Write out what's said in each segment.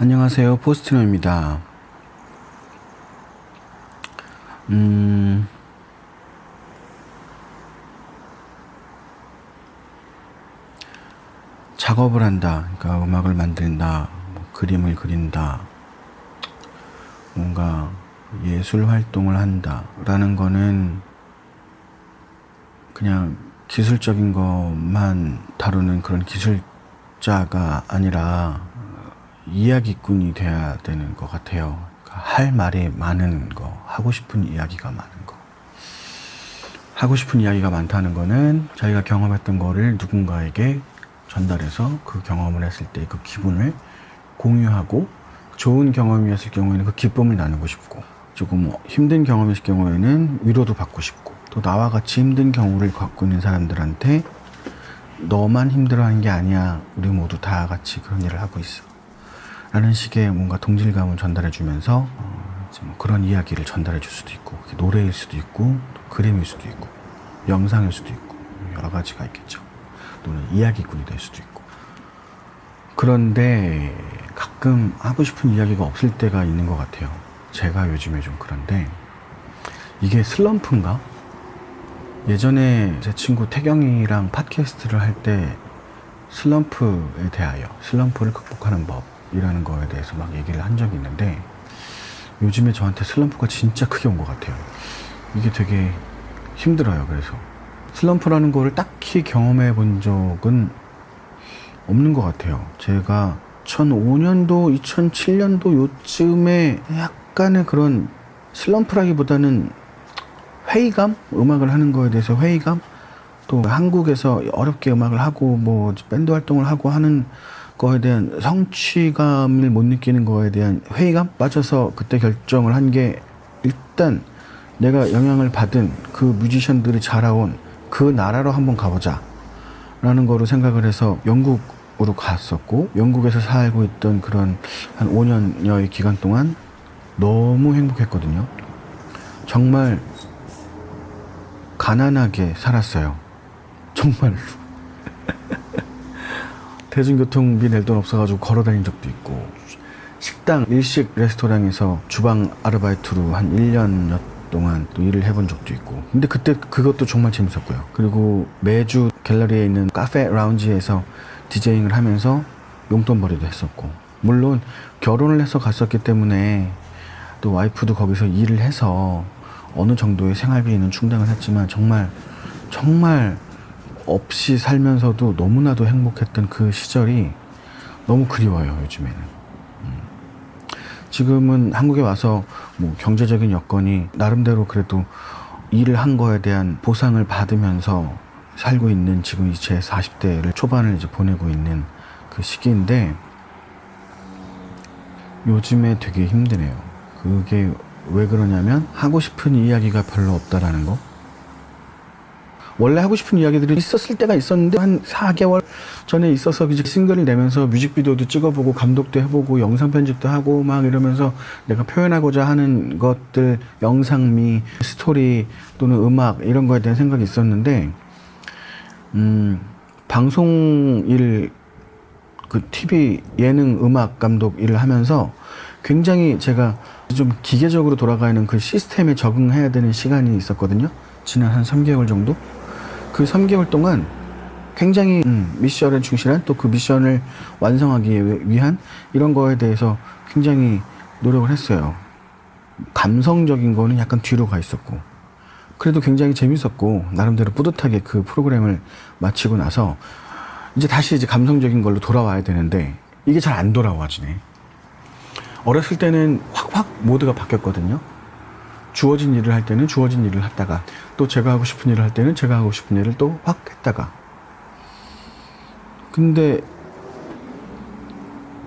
안녕하세요. 포스트노입니다. 음, 작업을 한다. 그러니까 음악을 만든다. 뭐 그림을 그린다. 뭔가 예술 활동을 한다. 라는 거는 그냥 기술적인 것만 다루는 그런 기술자가 아니라 이야기꾼이 돼야 되는 것 같아요. 그러니까 할 말이 많은 거, 하고 싶은 이야기가 많은 거. 하고 싶은 이야기가 많다는 거는 자기가 경험했던 거를 누군가에게 전달해서 그 경험을 했을 때 그 기분을 공유하고 좋은 경험이었을 경우에는 그 기쁨을 나누고 싶고 조금 힘든 경험이었을 경우에는 위로도 받고 싶고 또 나와 같이 힘든 경우를 갖고 있는 사람들한테 너만 힘들어하는 게 아니야 우리 모두 다 같이 그런 일을 하고 있어 라는 식의 뭔가 동질감을 전달해 주면서 어, 뭐 그런 이야기를 전달해 줄 수도 있고 노래일 수도 있고 그림일 수도 있고 영상일 수도 있고 여러 가지가 있겠죠. 또는 이야기꾼이 될 수도 있고. 그런데 가끔 하고 싶은 이야기가 없을 때가 있는 것 같아요. 제가 요즘에 좀 그런데 이게 슬럼프인가? 예전에 제 친구 태경이랑 팟캐스트를 할 때 슬럼프에 대하여 슬럼프를 극복하는 법 이라는 거에 대해서 막 얘기를 한 적이 있는데 요즘에 저한테 슬럼프가 진짜 크게 온 것 같아요 이게 되게 힘들어요 그래서 슬럼프라는 거를 딱히 경험해 본 적은 없는 것 같아요 제가 2005년도 2007년도 요쯤에 약간의 그런 슬럼프라기보다는 회의감? 음악을 하는 거에 대해서 회의감? 또 한국에서 어렵게 음악을 하고 뭐 밴드 활동을 하고 하는 거에 대한 성취감을 못 느끼는 거에 대한 회의감? 빠져서 그때 결정을 한 게 일단 내가 영향을 받은 그 뮤지션들이 자라온 그 나라로 한번 가보자 라는 거로 생각을 해서 영국으로 갔었고 영국에서 살고 있던 그런 한 5년여의 기간 동안 너무 행복했거든요 정말 가난하게 살았어요. 정말로. 대중교통비 낼 돈 없어가지고 걸어 다닌 적도 있고, 식당, 일식 레스토랑에서 주방 아르바이트로 한 1년 동안 또 일을 해본 적도 있고. 근데 그때 그것도 정말 재밌었고요. 그리고 매주 갤러리에 있는 카페 라운지에서 디제잉을 하면서 용돈벌이도 했었고. 물론 결혼을 해서 갔었기 때문에 또 와이프도 거기서 일을 해서 어느 정도의 생활비는 충당을 했지만 정말 정말 없이 살면서도 너무나도 행복했던 그 시절이 너무 그리워요 요즘에는 음. 지금은 한국에 와서 뭐 경제적인 여건이 나름대로 그래도 일을 한 거에 대한 보상을 받으면서 살고 있는 지금 제 40대를 초반을 이제 보내고 있는 그 시기인데 요즘에 되게 힘드네요. 그게 왜 그러냐면 하고 싶은 이야기가 별로 없다라는 거. 원래 하고 싶은 이야기들이 있었을 때가 있었는데 한 4개월 전에 있어서 이제 싱글을 내면서 뮤직비디오도 찍어보고 감독도 해보고 영상 편집도 하고 막 이러면서 내가 표현하고자 하는 것들 영상미 스토리 또는 음악 이런 거에 대한 생각이 있었는데 음 방송 일 그 TV 예능 음악 감독 일을 하면서 굉장히 제가 좀 기계적으로 돌아가는 그 시스템에 적응해야 되는 시간이 있었거든요. 지난 한 3개월 정도? 그 3개월 동안 굉장히 음, 미션에 충실한 또 그 미션을 완성하기 위한 이런 거에 대해서 굉장히 노력을 했어요. 감성적인 거는 약간 뒤로 가 있었고 그래도 굉장히 재밌었고 나름대로 뿌듯하게 그 프로그램을 마치고 나서 이제 다시 이제 감성적인 걸로 돌아와야 되는데 이게 잘 안 돌아와지네. 어렸을 때는 확확 모드가 바뀌었거든요. 주어진 일을 할 때는 주어진 일을 했다가 또 제가 하고 싶은 일을 할 때는 제가 하고 싶은 일을 또 확 했다가 근데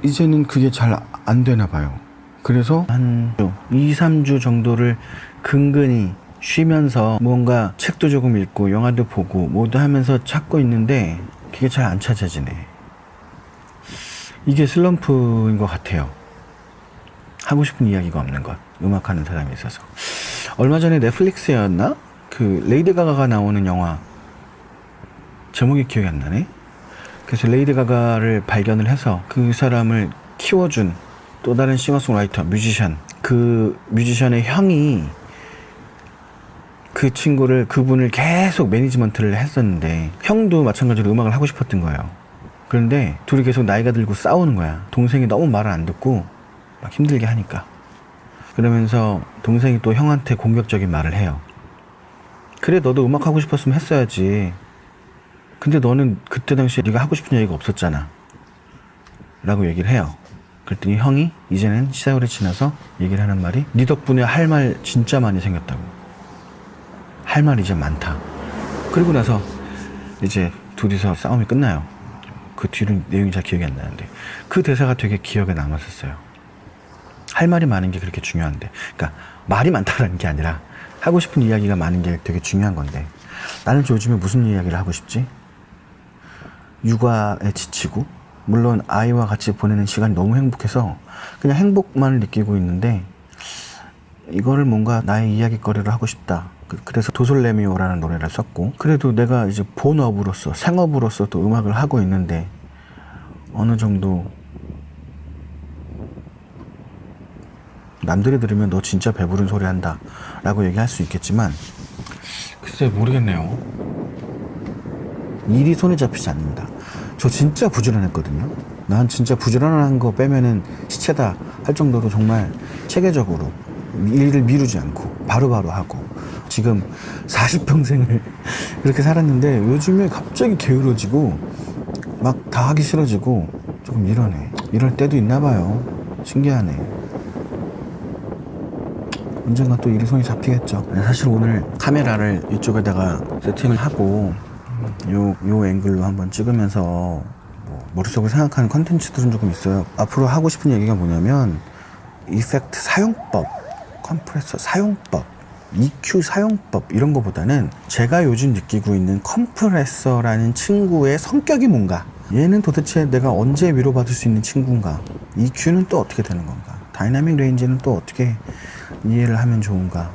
이제는 그게 잘 안 되나 봐요. 그래서 한 2, 3주 정도를 근근히 쉬면서 뭔가 책도 조금 읽고 영화도 보고 뭐도 하면서 찾고 있는데 그게 잘 안 찾아지네. 이게 슬럼프인 것 같아요. 하고 싶은 이야기가 없는 것. 음악하는 사람이 있어서. 얼마 전에 넷플릭스였나? 그 레이디 가가가 나오는 영화 제목이 기억이 안 나네. 그래서 레이디 가가를 발견을 해서 그 사람을 키워준 또 다른 싱어송라이터, 뮤지션. 그 뮤지션의 형이 그 친구를 그분을 계속 매니지먼트를 했었는데 형도 마찬가지로 음악을 하고 싶었던 거예요. 그런데 둘이 계속 나이가 들고 싸우는 거야. 동생이 너무 말을 안 듣고 막 힘들게 하니까. 그러면서 동생이 또 형한테 공격적인 말을 해요. 그래 너도 음악 하고 싶었으면 했어야지. 근데 너는 그때 당시에 네가 하고 싶은 얘기가 없었잖아. 라고 얘기를 해요. 그랬더니 형이 이제는 시사월이 지나서 얘기를 하는 말이 네 덕분에 할 말 진짜 많이 생겼다고. 할 말이 이제 많다. 그리고 나서 이제 둘이서 싸움이 끝나요. 그 뒤는 내용이 잘 기억이 안 나는데 그 대사가 되게 기억에 남았었어요. 할 말이 많은 게 그렇게 중요한데, 그러니까 말이 많다라는 게 아니라 하고 싶은 이야기가 많은 게 되게 중요한 건데 나는 요즘에 무슨 이야기를 하고 싶지? 육아에 지치고 물론 아이와 같이 보내는 시간이 너무 행복해서 그냥 행복만을 느끼고 있는데 이거를 뭔가 나의 이야기거리를 하고 싶다. 그- 그래서 도솔레미오라는 노래를 썼고 그래도 내가 이제 본업으로서 생업으로서 또 음악을 하고 있는데 어느 정도 남들이 들으면 너 진짜 배부른 소리 한다 라고 얘기할 수 있겠지만 글쎄 모르겠네요. 일이 손에 잡히지 않는다. 저 진짜 부지런했거든요. 난 진짜 부지런한 거 빼면은 시체다 할 정도로 정말 체계적으로 일을 미루지 않고 바로바로 하고 지금 40평생을 그렇게 살았는데 요즘에 갑자기 게으러지고 막 다 하기 싫어지고 조금 이러네. 이럴 때도 있나 봐요. 신기하네 언젠가 또 일이 손이 잡히겠죠. 사실 오늘 카메라를 이쪽에다가 세팅을 하고 요, 요 앵글로 한번 찍으면서 뭐 머릿속에 생각하는 컨텐츠들은 조금 있어요. 앞으로 하고 싶은 얘기가 뭐냐면 이펙트 사용법, 컴프레서 사용법, EQ 사용법 이런 거보다는 제가 요즘 느끼고 있는 컴프레서라는 친구의 성격이 뭔가 얘는 도대체 내가 언제 위로받을 수 있는 친구인가 EQ는 또 어떻게 되는 건가 dynamic range는 또 어떻게 이해를 하면 좋은가?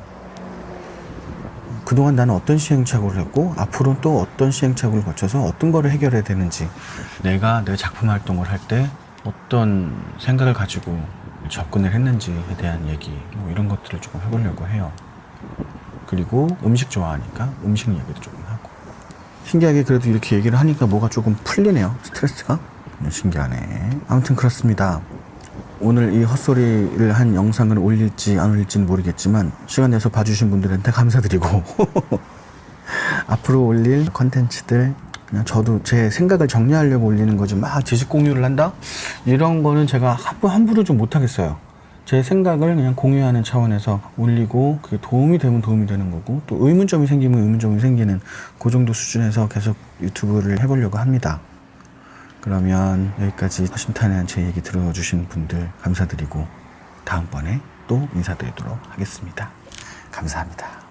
그동안 나는 어떤 시행착오를 했고 앞으로는 또 어떤 시행착오를 거쳐서 어떤 거를 해결해야 되는지 내가 내 작품 활동을 할 때 어떤 생각을 가지고 접근을 했는지에 대한 얘기 뭐 이런 것들을 조금 해보려고 해요. 그리고 음식 좋아하니까 음식 얘기도 조금 하고. 신기하게 그래도 이렇게 얘기를 하니까 뭐가 조금 풀리네요 스트레스가. 음, 신기하네. 아무튼 그렇습니다 오늘 이 헛소리를 한 영상을 올릴지 안 올릴지는 모르겠지만 시간 내서 봐주신 분들한테 감사드리고 앞으로 올릴 컨텐츠들 그냥 저도 제 생각을 정리하려고 올리는 거지 막 지식 공유를 한다? 이런 거는 제가 함부- 함부로 좀 못하겠어요. 제 생각을 그냥 공유하는 차원에서 올리고 그게 도움이 되면 도움이 되는 거고 또 의문점이 생기면 의문점이 생기는 그 정도 수준에서 계속 유튜브를 해보려고 합니다 그러면 여기까지 허심탄회한 제 얘기 들어주신 분들 감사드리고 다음번에 또 인사드리도록 하겠습니다. 감사합니다.